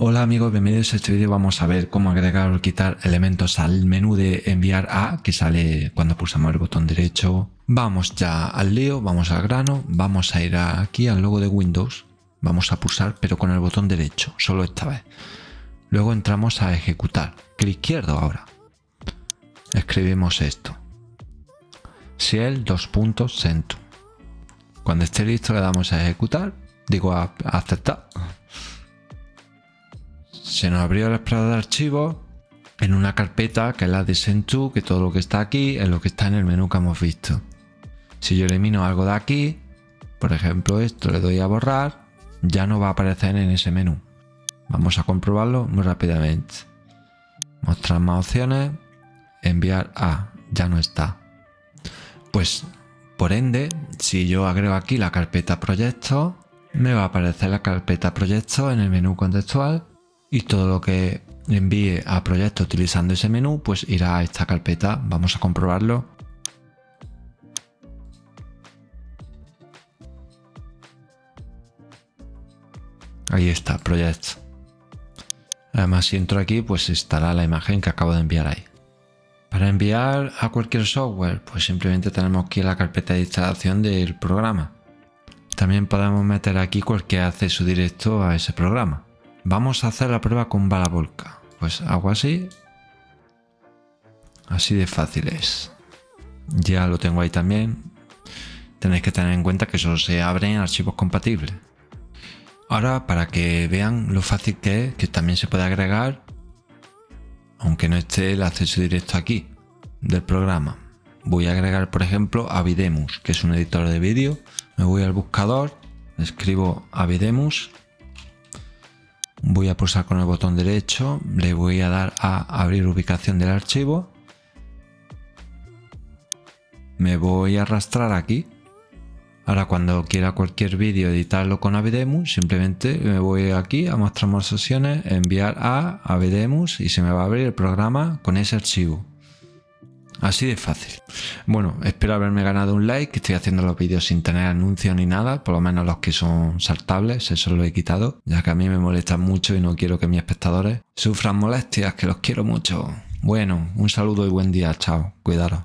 Hola amigos, bienvenidos a este vídeo. Vamos a ver cómo agregar o quitar elementos al menú de enviar a que sale cuando pulsamos el botón derecho. Vamos ya al lío, vamos al grano, vamos a ir aquí al logo de Windows. Vamos a pulsar pero con el botón derecho, solo esta vez. Luego entramos a ejecutar, clic izquierdo ahora. Escribimos esto. Puntos centro. Cuando esté listo le damos a ejecutar, digo aceptar se nos abrió el explorador de archivos en una carpeta que es la de Sentu, que todo lo que está aquí es lo que está en el menú que hemos visto. Si yo elimino algo de aquí, por ejemplo esto, le doy a borrar, ya no va a aparecer en ese menú. Vamos a comprobarlo muy rápidamente. Mostrar más opciones, enviar a, ya no está. Pues por ende, si yo agrego aquí la carpeta proyectos, me va a aparecer la carpeta proyectos en el menú contextual y todo lo que envíe a proyecto utilizando ese menú pues irá a esta carpeta. Vamos a comprobarlo. Ahí está, proyecto. Además si entro aquí pues estará la imagen que acabo de enviar ahí. Para enviar a cualquier software pues simplemente tenemos aquí la carpeta de instalación del programa. También podemos meter aquí cualquier acceso directo a ese programa. Vamos a hacer la prueba con bala volca. Pues hago así. Así de fácil es. Ya lo tengo ahí también. Tenéis que tener en cuenta que solo se abren archivos compatibles. Ahora, para que vean lo fácil que es, que también se puede agregar, aunque no esté el acceso directo aquí, del programa. Voy a agregar, por ejemplo, Avidemus, que es un editor de vídeo. Me voy al buscador, escribo Avidemus voy a pulsar con el botón derecho, le voy a dar a abrir ubicación del archivo, me voy a arrastrar aquí. Ahora cuando quiera cualquier vídeo editarlo con Avidemus, simplemente me voy aquí a mostrar más opciones, enviar a Avidemus y se me va a abrir el programa con ese archivo. Así de fácil. Bueno, espero haberme ganado un like, estoy haciendo los vídeos sin tener anuncios ni nada, por lo menos los que son saltables, eso lo he quitado, ya que a mí me molesta mucho y no quiero que mis espectadores sufran molestias, que los quiero mucho. Bueno, un saludo y buen día, chao, cuidaros.